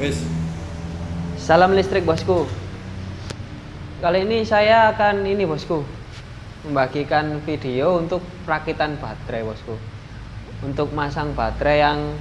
Wis. Salam listrik bosku. Kali ini saya akan ini bosku membagikan video untuk perakitan baterai bosku. Untuk masang baterai yang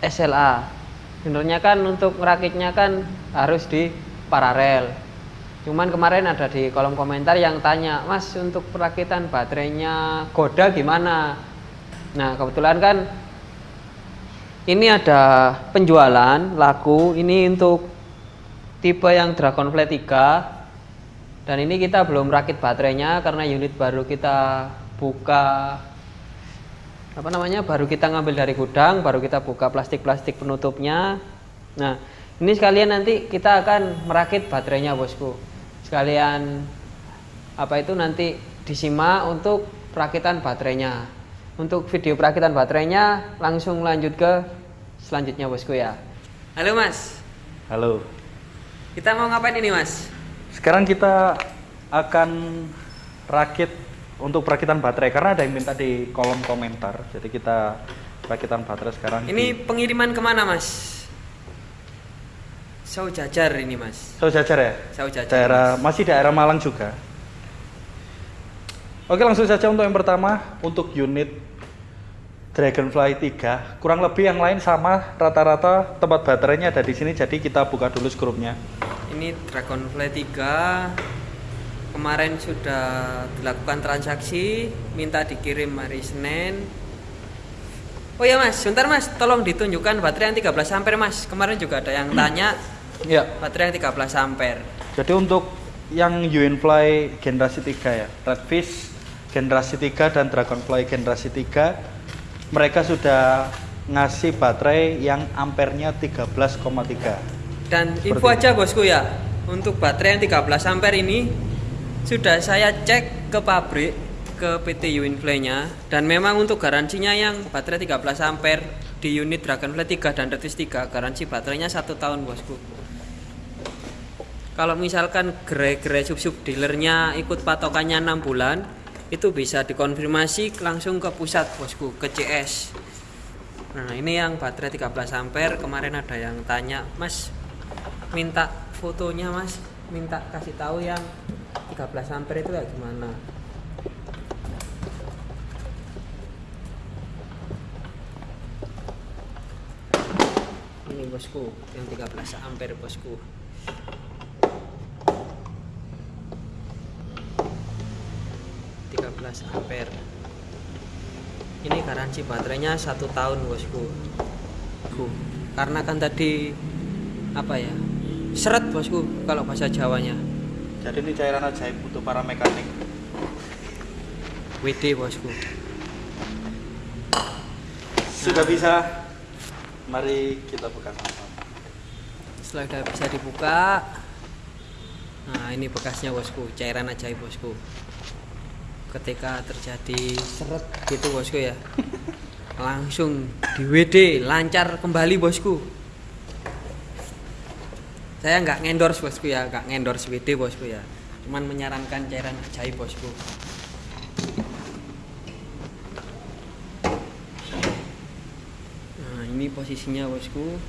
SLA. Sebenarnya kan untuk merakitnya kan harus di paralel. Cuman kemarin ada di kolom komentar yang tanya, Mas untuk perakitan baterainya Goda gimana? Nah kebetulan kan ini ada penjualan laku ini untuk tipe yang Dragonfly 3 dan ini kita belum rakit baterainya karena unit baru kita buka apa namanya baru kita ngambil dari gudang baru kita buka plastik-plastik penutupnya. Nah ini sekalian nanti kita akan merakit baterainya bosku. Sekalian apa itu nanti disimak untuk perakitan baterainya. Untuk video perakitan baterainya langsung lanjut ke selanjutnya bosku ya halo mas Halo. kita mau ngapain ini mas Sekarang kita akan rakit untuk perakitan baterai karena ada yang minta di kolom komentar. Jadi kita perakitan baterai sekarang. ini di pengiriman ke mana mas Sau Jajar ini mas Sau Jajar ya? Sau Jajar Daerah Mas. masih daerah Malang juga. Oke, langsung saja untuk yang pertama untuk unit Dragonfly 3. Kurang lebih yang lain sama rata-rata tempat baterainya ada di sini jadi kita buka dulu skrupnya. ini Dragonfly 3 kemarin sudah dilakukan transaksi minta dikirim hari Senin oh ya mas sebentar mas tolong ditunjukkan baterai yang 13 ampere mas kemarin juga ada yang tanya Ya. baterai yang 13 ampere Jadi untuk yang Uinfly generasi 3 ya, Redfish generasi 3 dan Dragonfly generasi 3 mereka sudah ngasih baterai yang ampernya 13,3. dan Seperti info ini. aja bosku ya untuk baterai yang 13 ampere ini sudah saya cek ke pabrik ke PT Uinfly nya dan memang untuk garansinya yang baterai 13 ampere di unit Dragonfly 3 dan Redfish 3 garansi baterainya satu tahun bosku kalau misalkan gerai-gerai sub-sub dealernya ikut patokannya 6 bulan itu bisa dikonfirmasi langsung ke pusat bosku ke CS nah ini yang baterai 13 ampere. Kemarin ada yang tanya mas minta fotonya mas. Minta kasih tahu yang 13 ampere itu kayak gimana? Ini bosku yang 13 ampere bosku tiga belas ampere ini garansi baterainya satu tahun bosku Bu, karena kan tadi apa ya seret bosku kalau bahasa Jawanya Jadi ini cairan ajaib untuk para mekanik. WD bosku Sudah bisa. Mari kita buka sama-sama. setelah udah bisa dibuka nah ini bekasnya bosku cairan ajaib bosku ketika terjadi seret gitu bosku ya. Langsung di WD lancar kembali bosku. Saya nggak ngendorse bosku ya. Nggak ngendorse WD bosku ya. Cuman menyarankan cairan ajaib bosku. Nah ini posisinya bosku.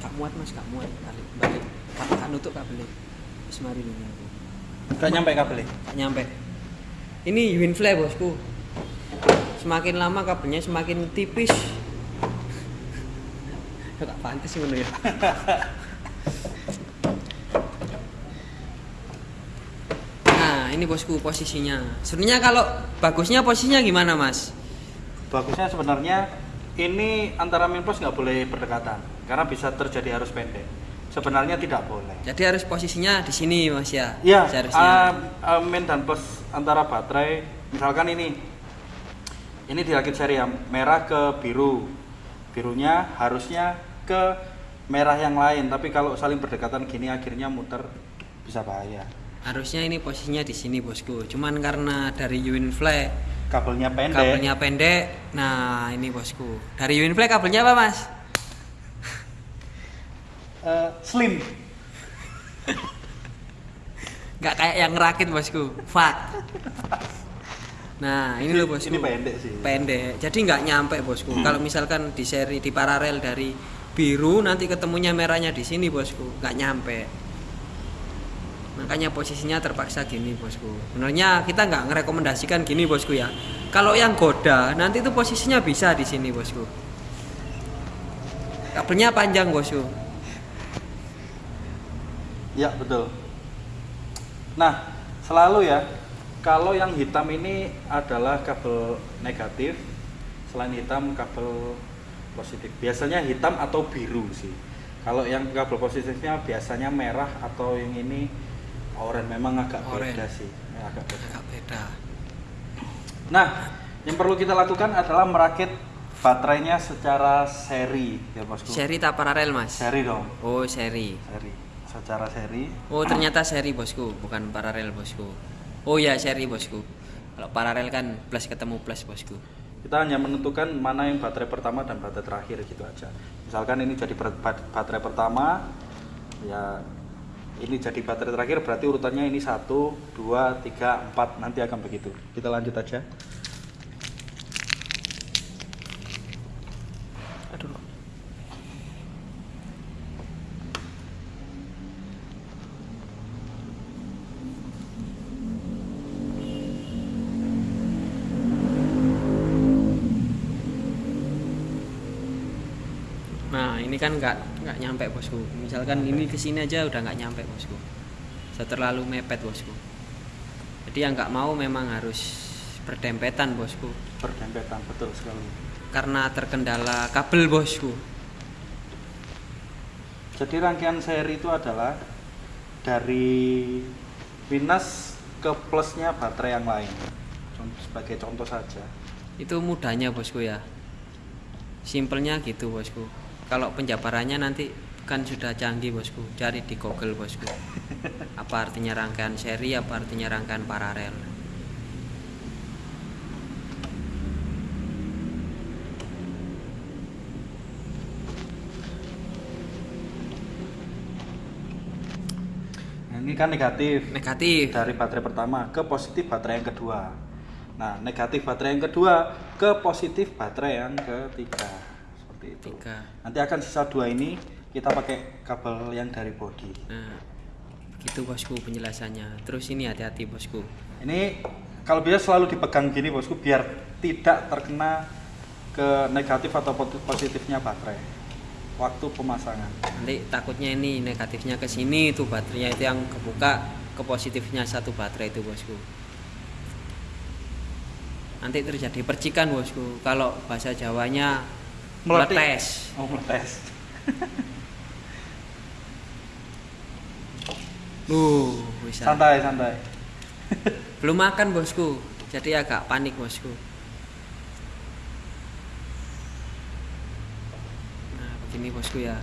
Gak muat mas gak muat. Balik balik gak nutup gak beli? Wis mari ini aku. Gak nyampe kabelnya. gak nyampe. Ini Winfly bosku. Semakin lama kabelnya semakin tipis. Gak pantas sih ya? Nah ini bosku posisinya. Sebenarnya kalau bagusnya posisinya gimana mas? Bagusnya sebenarnya ini antara min plus nggak boleh berdekatan karena bisa terjadi arus pendek. Sebenarnya tidak boleh. jadi harus posisinya di sini mas ya? Iya, seharusnya. uh, uh, min dan plus antara baterai, misalkan ini, ini dirakit seri ya, merah ke biru, birunya harusnya ke merah yang lain, tapi kalau saling berdekatan gini akhirnya muter bisa bahaya. harusnya ini posisinya di sini bosku. Cuman karena dari Winfly Kabelnya pendek. kabelnya pendek. Nah ini bosku. Dari Winfly kabelnya apa mas Eh, slim. nggak kayak yang ngerakit bosku fat Nah, ini loh bosku. Ini pendek sih. Pendek. Jadi nggak nyampe bosku. Kalau misalkan di seri di paralel dari biru nanti ketemunya merahnya di sini bosku, nggak nyampe. Makanya posisinya terpaksa gini bosku. Sebenarnya kita nggak ngerekomendasikan gini bosku ya. Kalau yang goda nanti itu posisinya bisa di sini bosku. Kabelnya panjang bosku. Ya betul. Nah selalu ya kalau yang hitam ini adalah kabel negatif, selain hitam kabel positif. Biasanya hitam atau biru sih. Kalau yang kabel positifnya biasanya merah atau yang ini oranye memang agak Oranye. beda sih. Ya, agak beda. Agak beda. Nah, yang perlu kita lakukan adalah merakit baterainya secara seri ya bosku. Seri tak paralel mas? Seri dong, Oh seri. seri. Secara seri. Oh ternyata seri bosku, bukan paralel bosku. Oh ya seri bosku. Kalau paralel kan plus ketemu plus bosku. Kita hanya menentukan mana yang baterai pertama dan baterai terakhir gitu aja. Misalkan ini jadi baterai pertama, ya ini jadi baterai terakhir berarti urutannya ini satu, dua, tiga, empat nanti akan begitu. Kita lanjut aja. Aduh. Nah ini kan nggak nggak nyampe bosku. Misalkan ini ke sini aja udah nggak nyampe bosku. Sudah terlalu mepet bosku. Jadi yang nggak mau memang harus berdempetan bosku. Berdempetan betul sekali. Karena terkendala kabel bosku. Jadi rangkaian seri itu adalah dari minus ke plusnya baterai yang lain. Contoh- Sebagai contoh saja. Itu mudahnya bosku ya. Simpelnya gitu bosku. Kalau penjabarannya nanti kan sudah canggih bosku. Cari di Google bosku. Apa artinya rangkaian seri, apa artinya rangkaian paralel. Ini kan negatif. Negatif. dari baterai pertama ke positif baterai yang kedua. Nah, negatif baterai yang kedua ke positif baterai yang ketiga. Seperti itu. Tiga. Nanti akan sisa dua ini kita pakai kabel yang dari body. Nah, begitu bosku penjelasannya. Terus ini hati-hati bosku. Ini kalau bisa selalu dipegang gini bosku biar tidak terkena ke negatif atau positifnya baterai waktu pemasangan. Nanti takutnya ini negatifnya ke sini itu baterainya itu yang kebuka ke positifnya satu baterai itu bosku. Nanti terjadi percikan bosku. Kalau bahasa Jawanya Meletik. meletes. Oh, meletes. Uh, bisa. Santai, santai. Belum makan bosku. Jadi agak panik bosku. Nah, begini bosku ya.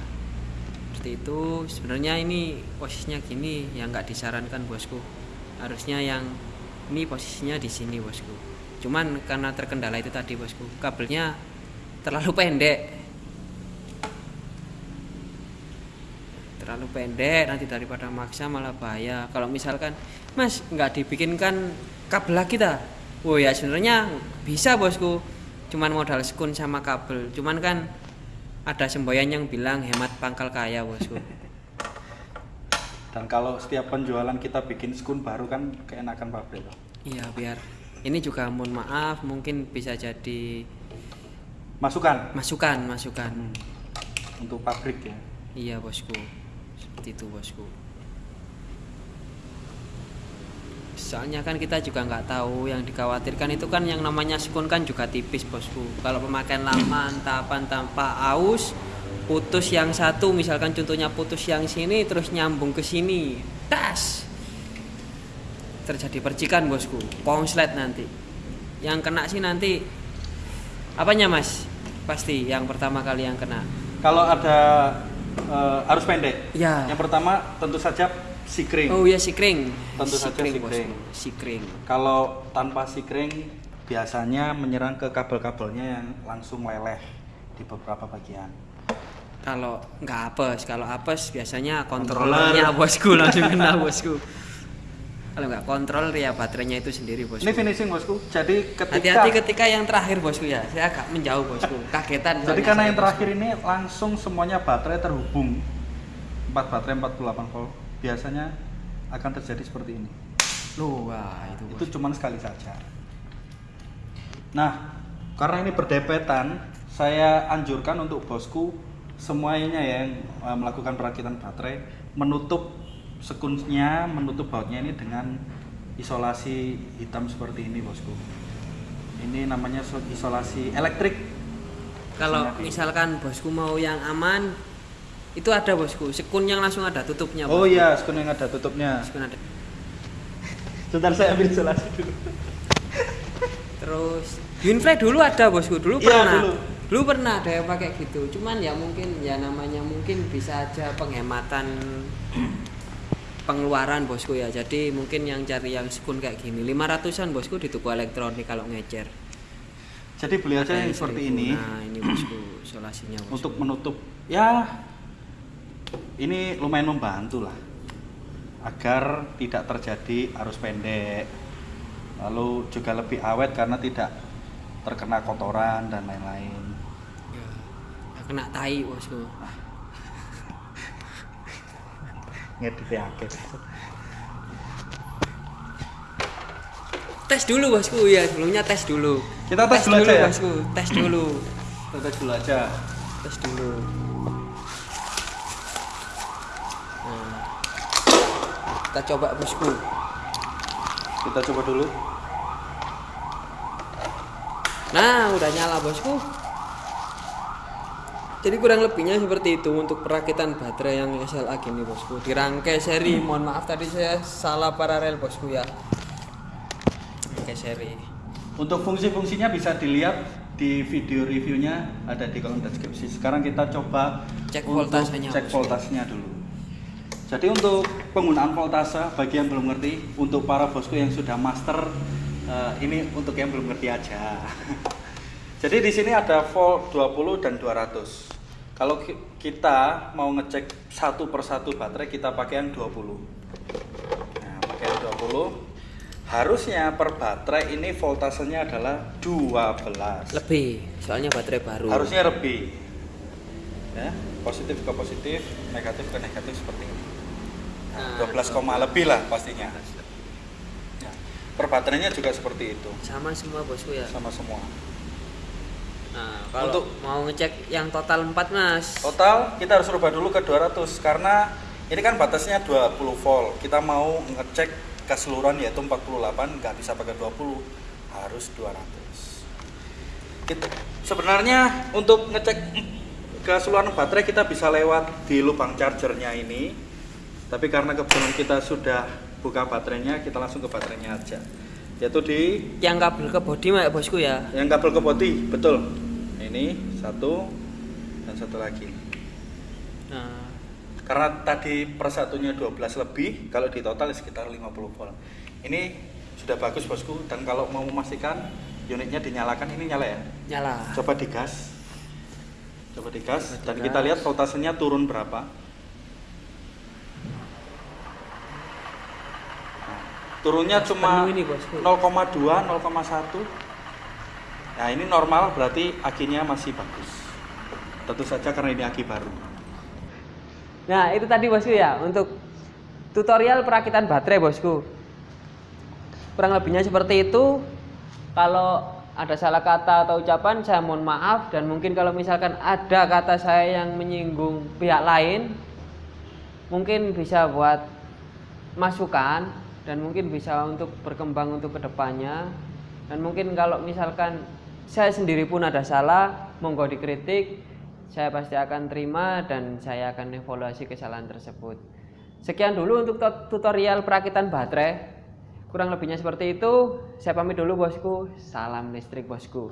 Seperti itu. Sebenarnya ini posisinya gini yang nggak disarankan bosku. Harusnya yang ini posisinya di sini bosku. Cuman karena terkendala itu tadi bosku, kabelnya terlalu pendek. terlalu pendek nanti daripada maksa malah bahaya. Kalau misalkan mas nggak dibikinkan kabel lagi ta? Oh ya sebenarnya bisa bosku. Cuman modal sekun sama kabel. Cuman kan ada semboyan yang bilang hemat pangkal kaya bosku. Dan kalau setiap penjualan kita bikin skun baru kan keenakan pabrik iya biar. Ini juga mohon maaf mungkin bisa jadi Masukan? Masukan masukan. Hmm. untuk pabrik ya. iya bosku. Seperti itu bosku. Soalnya kan kita juga nggak tahu yang dikhawatirkan itu kan yang namanya skun kan juga tipis bosku. Kalau pemakaian lama tahapan tanpa aus putus yang satu misalkan contohnya putus yang sini terus nyambung ke sini. Tas terjadi percikan bosku. Konslet nanti. Yang kena sih nanti apanya mas pasti yang pertama kali yang kena Kalau ada eh, arus pendek, Ya. yang pertama tentu saja sikring. Oh iya sikring. Tentu saja sikring. sikring. bosku. Sikring. Kalau tanpa sikring biasanya menyerang ke kabel-kabelnya yang langsung meleleh di beberapa bagian. Kalau nggak apes, kalau apes biasanya kontrolernya bosku langsung kena bosku. kalau nggak kontrol ya baterainya itu sendiri bosku Ini finishing bosku. Jadi ketika hati-hati ketika yang terakhir bosku ya saya agak menjauh bosku kagetan Jadi karena yang terakhir ini langsung semuanya baterai terhubung 4 baterai 48 volt biasanya akan terjadi seperti ini. bosku. Loh, wah itu Itu cuman sekali saja. Nah, karena ini berdepetan, saya anjurkan untuk bosku semuanya yang eh, melakukan perakitan baterai menutup sekunnya, menutup bautnya ini dengan isolasi hitam seperti ini, bosku. Ini namanya so- isolasi elektrik. kalau misalkan bosku mau yang aman itu ada bosku sekun yang langsung ada tutupnya Oh bosku. iya, sekun yang ada tutupnya. Sekun ada Sebentar saya ambil isolasi dulu. terus Yunfrey dulu ada bosku dulu Iya, pernah dulu. dulu pernah ada yang pakai gitu cuman ya mungkin ya namanya mungkin bisa aja penghematan pengeluaran bosku ya. Jadi mungkin yang cari yang sekun kayak gini 500an bosku di toko elektronik kalau ngecer. Jadi beli aja yang seperti 1000. ini. Nah ini bosku isolasinya bosku. untuk menutup. Ya ini lumayan membantu lah. Agar tidak terjadi arus pendek. Lalu juga lebih awet karena tidak terkena kotoran dan lain-lain. Ya, kena tai bosku ngedit akhir tes dulu bosku. Ya sebelumnya tes dulu. Kita tes dulu aja ya? bosku. Tes dulu. Kita dulu aja. Tes dulu. Nah, kita coba bosku. Kita coba dulu. Nah udah nyala bosku jadi kurang lebihnya seperti itu untuk perakitan baterai yang SLA gini bosku dirangkai seri mohon maaf tadi saya salah paralel bosku ya rangkai seri Untuk fungsi-fungsinya bisa dilihat di video reviewnya ada di kolom deskripsi. Sekarang kita coba Cek voltasenya, Cek voltasenya dulu. Jadi untuk penggunaan voltase bagi yang belum ngerti, untuk para bosku yang sudah master eh, ini untuk yang belum ngerti aja. Jadi di sini ada volt 20 dan 200. Kalau ki- kita mau ngecek satu persatu baterai kita pakai yang 20. Nah, pakai yang 20 harusnya per baterai ini voltasenya adalah 12 lebih soalnya baterai baru. Harusnya lebih. Ya positif ke positif negatif ke negatif seperti ini. Nah, 12, koma lebih lah pastinya. ya. per baterainya juga seperti itu. Sama semua bosku ya? Sama semua nah kalau Untuk- mau ngecek yang total 4 mas. Total kita harus rubah dulu ke 200 karena ini kan batasnya 20 volt. Kita mau ngecek keseluruhan yaitu 48 nggak bisa pakai 20 harus 200 Itu. sebenarnya untuk ngecek keseluruhan baterai kita bisa lewat di lubang chargernya ini. Tapi karena kebetulan kita sudah buka baterainya kita langsung ke baterainya aja yaitu di yang kabel ke body mak bosku ya? Yang kabel ke body betul. Ini satu dan satu lagi. Nah. Karena tadi persatunya 12 lebih kalau di total sekitar 50 volt. Ini sudah bagus bosku dan kalau mau memastikan unitnya dinyalakan ini nyala ya? Nyala. Coba digas. Coba digas Coba dan digas. kita lihat voltasenya turun berapa turunnya cuma Penuh ini, bosku. 0,2 0,1 nah ini normal berarti akinya masih bagus tentu saja karena ini aki baru Nah, itu tadi bosku ya untuk tutorial perakitan baterai bosku. Kurang lebihnya seperti itu. Kalau ada salah kata atau ucapan saya mohon maaf dan mungkin kalau misalkan ada kata saya yang menyinggung pihak lain mungkin bisa buat masukan dan mungkin bisa untuk berkembang untuk ke depannya. Dan mungkin kalau misalkan saya sendiri pun ada salah monggo dikritik saya pasti akan terima dan saya akan evaluasi kesalahan tersebut. Sekian dulu untuk tut- tutorial perakitan baterai. Kurang lebihnya seperti itu. Saya pamit dulu bosku. Salam listrik bosku